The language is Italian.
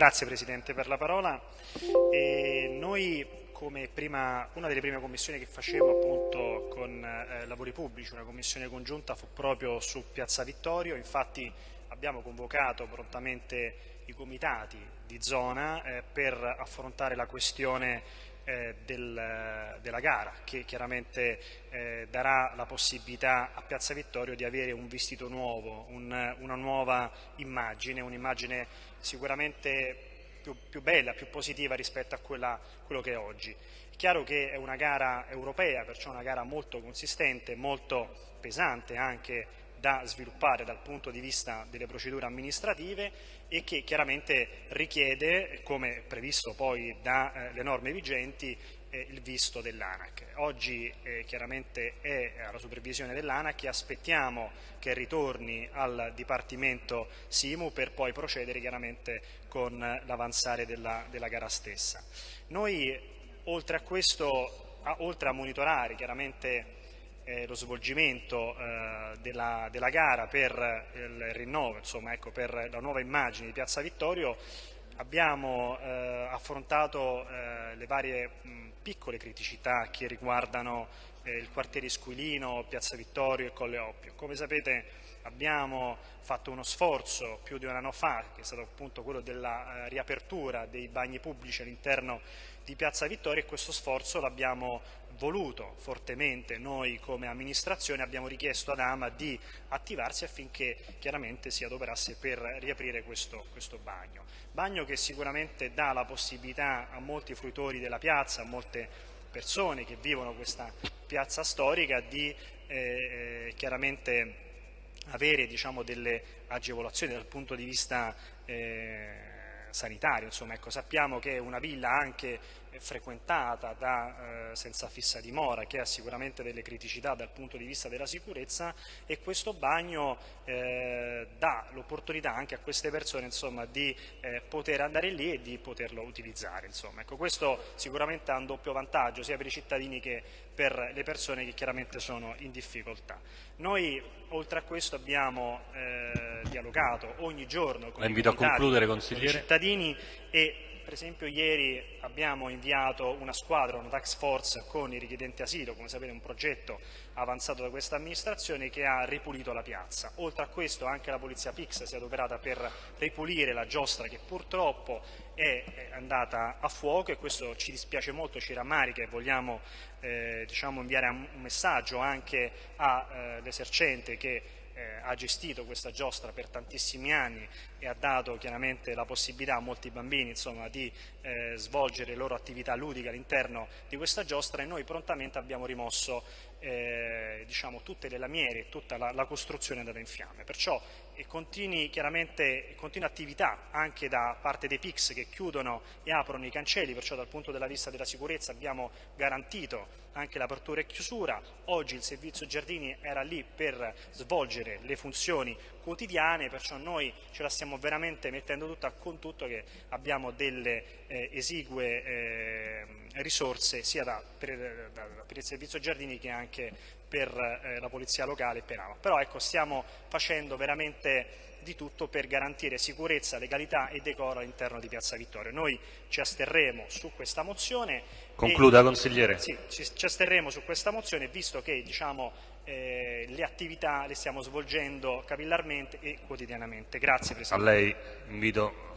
Grazie Presidente per la parola. E noi come prima, una delle prime commissioni che facemmo appunto con eh, lavori pubblici, una commissione congiunta fu proprio su Piazza Vittorio, infatti abbiamo convocato prontamente i comitati di zona eh, per affrontare la questione eh, del, della gara che chiaramente eh, darà la possibilità a Piazza Vittorio di avere un vestito nuovo, un, una nuova immagine, un'immagine sicuramente più, più, bella, più positiva rispetto a quella, quello che è oggi. È chiaro che è una gara europea, perciò una gara molto consistente, molto pesante anche da sviluppare dal punto di vista delle procedure amministrative e che chiaramente richiede, come previsto poi dalle eh, norme vigenti, eh, il visto dell'ANAC. Oggi eh, chiaramente è alla supervisione dell'ANAC e aspettiamo che ritorni al Dipartimento Simu per poi procedere chiaramente con l'avanzare della, della gara stessa. Noi oltre a questo, a, oltre a monitorare chiaramente eh, lo svolgimento eh, della, della, gara per il rinnovo, insomma, ecco, per la nuova immagine di Piazza Vittorio, abbiamo eh, affrontato eh, le varie mh, piccole criticità che riguardano eh, il quartiere Squilino, Piazza Vittorio e Colle Oppio. Come sapete abbiamo fatto uno sforzo più di un anno fa, che è stato appunto quello della riapertura dei bagni pubblici all'interno di Piazza Vittorio e questo sforzo l'abbiamo voluto fortemente noi come amministrazione, abbiamo richiesto ad Ama di attivarsi affinché chiaramente si adoperasse per riaprire questo, questo bagno. Bagno che sicuramente dà la possibilità a molti fruitori della piazza, a molte persone che vivono questa piazza storica di eh, eh chiaramente avere diciamo, delle agevolazioni dal punto di vista eh, sanitario, insomma, ecco, sappiamo che una villa anche frequentata da eh, senza fissa dimora che ha sicuramente delle criticità dal punto di vista della sicurezza e questo bagno eh, dà l'opportunità anche a queste persone insomma, di eh, poter andare lì e di poterlo utilizzare. Ecco, questo sicuramente ha un doppio vantaggio sia per i cittadini che per le persone che chiaramente sono in difficoltà. Noi oltre a questo abbiamo eh, dialogato ogni giorno con, i, con i cittadini e per esempio ieri abbiamo inviato una squadra, una tax force con i richiedenti asilo, come sapete un progetto avanzato da questa amministrazione che ha ripulito la piazza. Oltre a questo anche la polizia Pix si è adoperata per ripulire la giostra che purtroppo è andata a fuoco e questo ci dispiace molto, ci rammarica e vogliamo eh, diciamo, inviare un messaggio anche all'esercente eh, che eh, ha gestito questa giostra per tantissimi anni e ha dato chiaramente la possibilità a molti bambini insomma, di eh, svolgere le loro attività ludiche all'interno di questa giostra e noi prontamente abbiamo rimosso eh, diciamo, tutte le lamiere, tutta la, la costruzione andata in fiamme. Perciò e continui, continua attività anche da parte dei PIX che chiudono e aprono i cancelli, perciò dal punto della vista della sicurezza abbiamo garantito anche l'apertura e chiusura. Oggi il servizio giardini era lì per svolgere le funzioni quotidiane, perciò noi ce la stiamo veramente mettendo tutta con tutto che abbiamo delle eh, esigue eh, risorse sia da, per, da, per, il servizio giardini che anche per eh, la polizia locale e per AMA. Però ecco, stiamo facendo veramente di tutto per garantire sicurezza, legalità e decoro all'interno di Piazza Vittorio. Noi ci asterremo su questa mozione. Concluda, e, consigliere. Sì, ci, ci, asterremo su questa mozione visto che diciamo, eh, le attività le stiamo svolgendo capillarmente e quotidianamente. Grazie Presidente. A lei invito